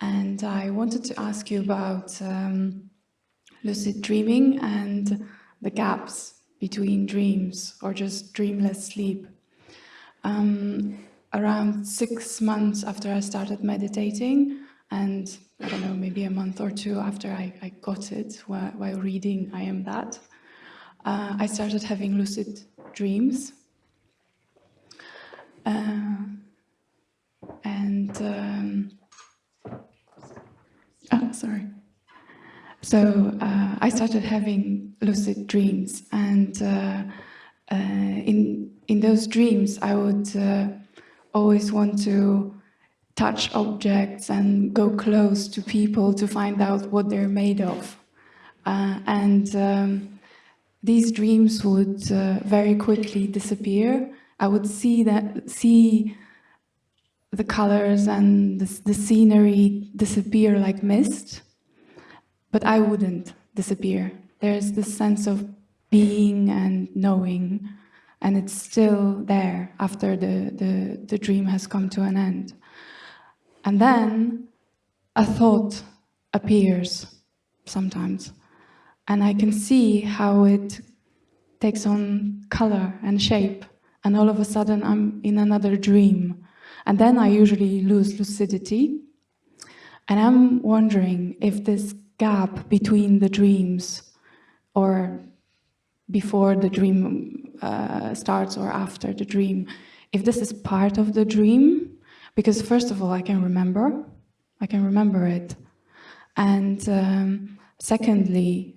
And I wanted to ask you about um, lucid dreaming and the gaps between dreams or just dreamless sleep. Um, around six months after I started meditating, and I don't know, maybe a month or two after I, I got it while, reading I Am That, uh, I started having lucid dreams. Uh, and, um, oh, sorry. So uh, I started having lucid dreams and uh, uh, in, in those dreams I would uh, always want to touch objects and go close to people to find out what they're made of. Uh, and um, these dreams would uh, very quickly disappear. I would see that see the colors and the, the scenery disappear like mist, but I wouldn't disappear. There's this sense of being and knowing, and it's still there after the, the, the dream has come to an end. And then a thought appears sometimes, and I can see how it takes on color and shape, and all of a sudden I'm in another dream. And then I usually lose lucidity, and I'm wondering if this gap between the dreams or before the dream uh, starts or after the dream, if this is part of the dream, because first of all, I can remember, I can remember it. And um, secondly,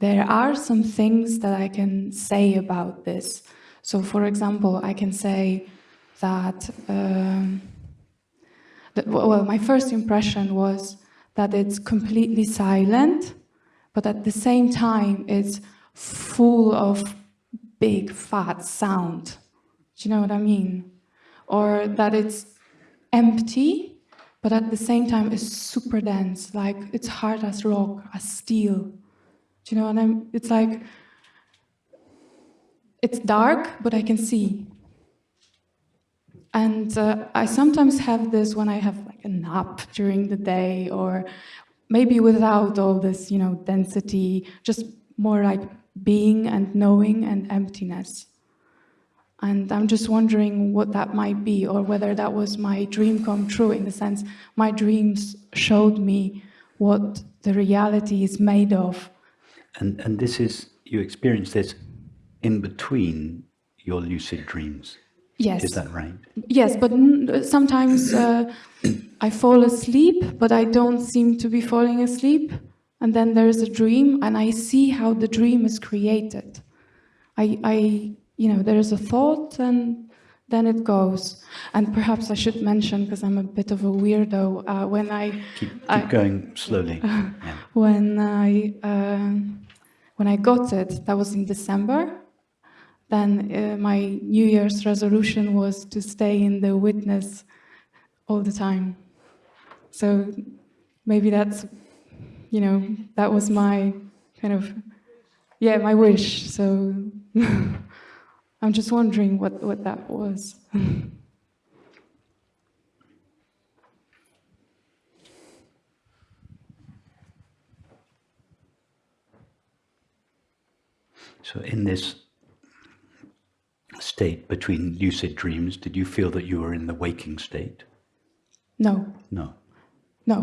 there are some things that I can say about this. So for example, I can say that, um, that well, my first impression was that it's completely silent, but at the same time, it's full of big, fat sound. Do you know what I mean? Or that it's empty, but at the same time, it's super dense, like it's hard as rock, as steel. Do you know what I mean? It's like, it's dark, but I can see. And uh, I sometimes have this when I have like a nap during the day or maybe without all this, you know, density, just more like being and knowing and emptiness. And I'm just wondering what that might be or whether that was my dream come true in the sense my dreams showed me what the reality is made of. And, and this is, you experience this in between your lucid dreams. Yes. Is that right? Yes, but sometimes uh, I fall asleep, but I don't seem to be falling asleep. And then there's a dream, and I see how the dream is created. I, I you know, there's a thought, and then it goes. And perhaps I should mention, because I'm a bit of a weirdo, uh, when I... Keep, keep I, going slowly. Yeah. When I... Uh, when I got it, that was in December, then uh, my New Year's resolution was to stay in the witness all the time. So maybe that's, you know, that was my kind of, yeah, my wish. So I'm just wondering what, what that was. so in this state between lucid dreams, did you feel that you were in the waking state? No. No. No.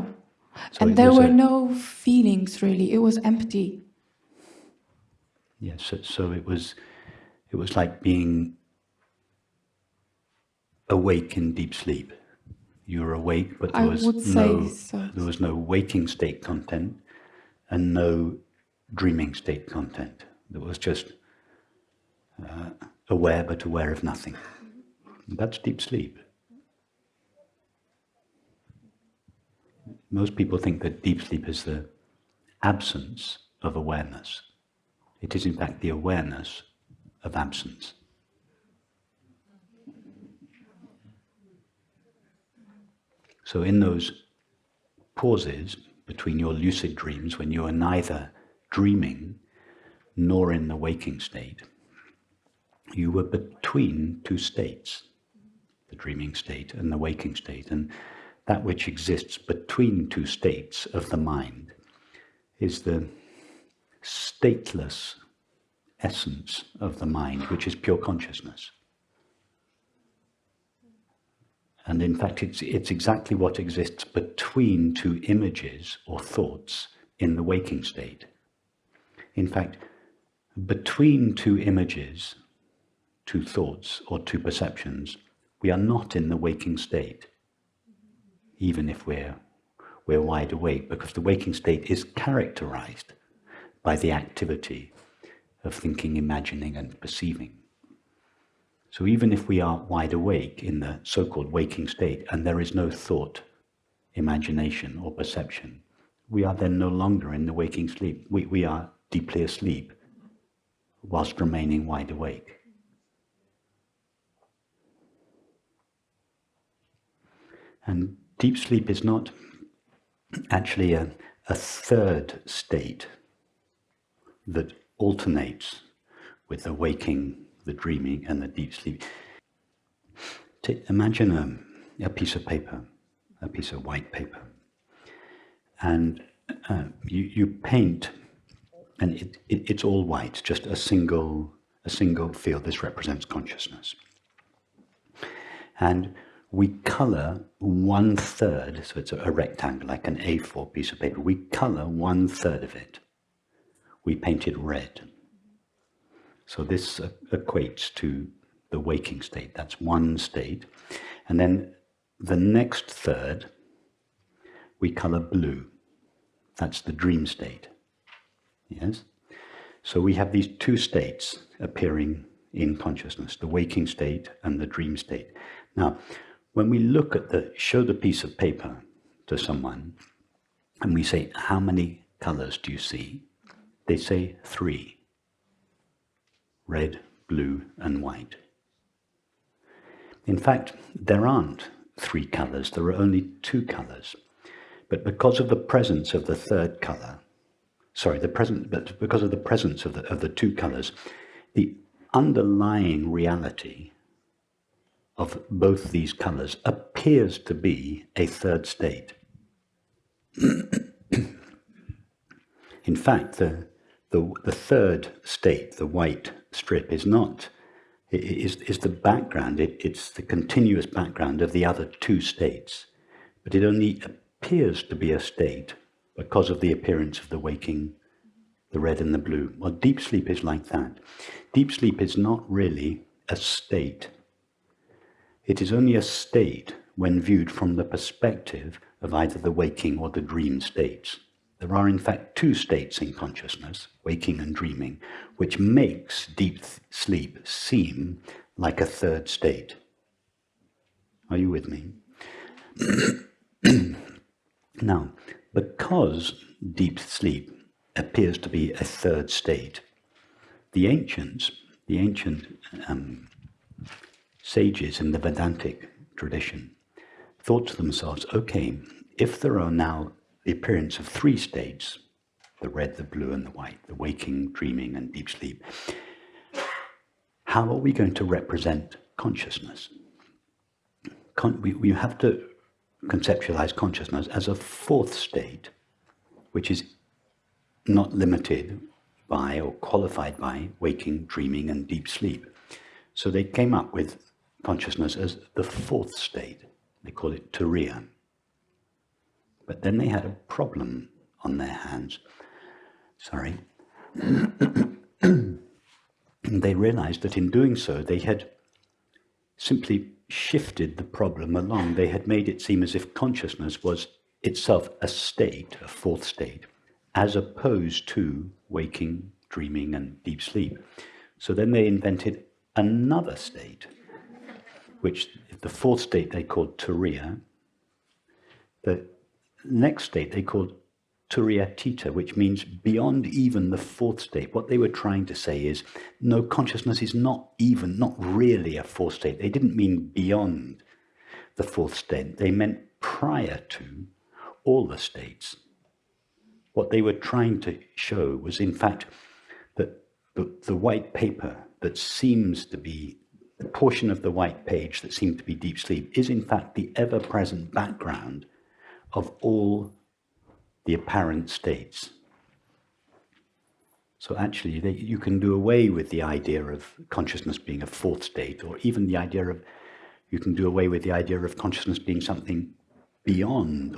So and there were a... no feelings really. It was empty. Yes, so, so it was it was like being awake in deep sleep. You were awake, but there was no so. there was no waking state content and no dreaming state content. There was just uh, aware but aware of nothing. That's deep sleep. Most people think that deep sleep is the absence of awareness. It is in fact the awareness of absence. So in those pauses between your lucid dreams when you are neither dreaming nor in the waking state, you were between two states, the dreaming state and the waking state. And that which exists between two states of the mind is the stateless essence of the mind, which is pure consciousness. And in fact, it's, it's exactly what exists between two images or thoughts in the waking state. In fact, between two images, two thoughts or two perceptions, we are not in the waking state, even if we're, we're wide awake, because the waking state is characterized by the activity of thinking, imagining and perceiving. So even if we are wide awake in the so-called waking state and there is no thought, imagination or perception, we are then no longer in the waking sleep. We, we are deeply asleep whilst remaining wide awake. And deep sleep is not actually a, a third state that alternates with the waking, the dreaming, and the deep sleep. imagine a, a piece of paper, a piece of white paper, and uh, you, you paint, and it, it, it's all white, just a single, a single field. This represents consciousness. And we color one third, so it's a, rectangle, like an A4 piece of paper. We color one third of it. We paint it red. So this equates to the waking state. That's one state. And then the next third, we color blue. That's the dream state. Yes? So we have these two states appearing in consciousness, the waking state and the dream state. Now, when we look at the, show the piece of paper to someone, and we say, how many colors do you see? They say three red, blue, and white. In fact, there aren't three colors, there are only two colors. But because of the presence of the third color, sorry, the present, but because of the presence of the, of the two colors, the underlying reality of both these colors appears to be a third state. In fact, the, the, the third state, the white strip, is not, is, is the background, it, it's the continuous background of the other two states, but it only appears to be a state because of the appearance of the waking, the red and the blue. Well, deep sleep is like that. Deep sleep is not really a state. It is only a state when viewed from the perspective of either the waking or the dream states. There are in fact two states in consciousness, waking and dreaming, which makes deep sleep seem like a third state. Are you with me? now, because deep sleep appears to be a third state, the ancients, the ancient um, sages in the Vedantic tradition, thought to themselves, okay, if there are now the appearance of three states, the red, the blue, and the white, the waking, dreaming, and deep sleep. How are we going to represent consciousness? Con we, we have to conceptualize consciousness as a fourth state, which is not limited by or qualified by waking, dreaming, and deep sleep. So they came up with consciousness as the fourth state. They call it Turiya. But then they had a problem on their hands. Sorry. they realized that in doing so, they had simply shifted the problem along. They had made it seem as if consciousness was itself a state, a fourth state, as opposed to waking, dreaming, and deep sleep. So then they invented another state, which the fourth state they called Turiya. The next state they called Turiyatita, which means beyond even the fourth state. What they were trying to say is, no, consciousness is not even, not really a fourth state. They didn't mean beyond the fourth state. They meant prior to all the states. What they were trying to show was, in fact, that the, the white paper that seems to be the portion of the white page that seemed to be deep sleep is in fact the ever-present background of all the apparent states. So actually, they, you can do away with the idea of consciousness being a fourth state, or even the idea of, you can do away with the idea of consciousness being something beyond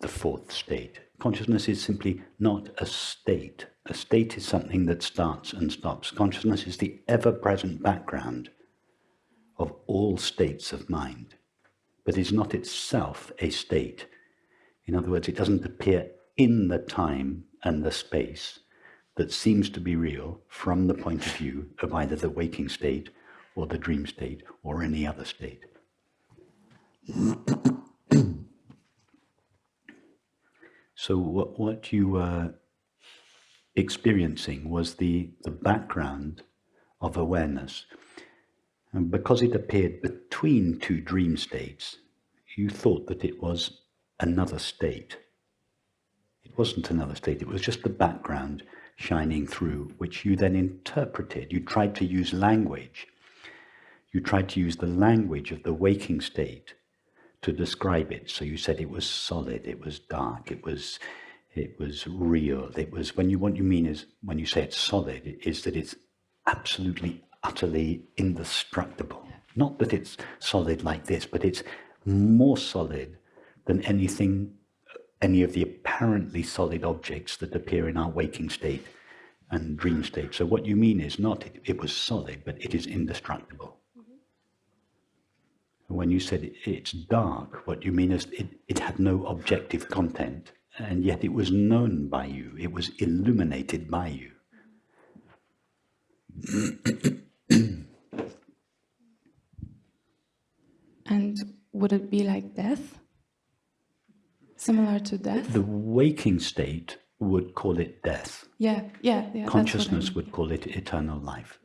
the fourth state. Consciousness is simply not a state. A state is something that starts and stops. Consciousness is the ever-present background of all states of mind, but is not itself a state. In other words, it doesn't appear in the time and the space that seems to be real from the point of view of either the waking state or the dream state or any other state. so what, what you were experiencing was the, the background of awareness. And because it appeared between two dream states, you thought that it was another state. It wasn't another state, it was just the background shining through, which you then interpreted. You tried to use language. You tried to use the language of the waking state to describe it. So you said it was solid, it was dark, it was it was real. It was when you what you mean is when you say it's solid, is that it's absolutely utterly indestructible. Not that it's solid like this, but it's more solid than anything, any of the apparently solid objects that appear in our waking state and dream state. So what you mean is not it, it was solid, but it is indestructible. Mm -hmm. When you said it, it's dark, what you mean is it, it had no objective content, and yet it was known by you, it was illuminated by you. And would it be like death? Similar to death? The waking state would call it death. Yeah, yeah, yeah. Consciousness I mean. would call it eternal life.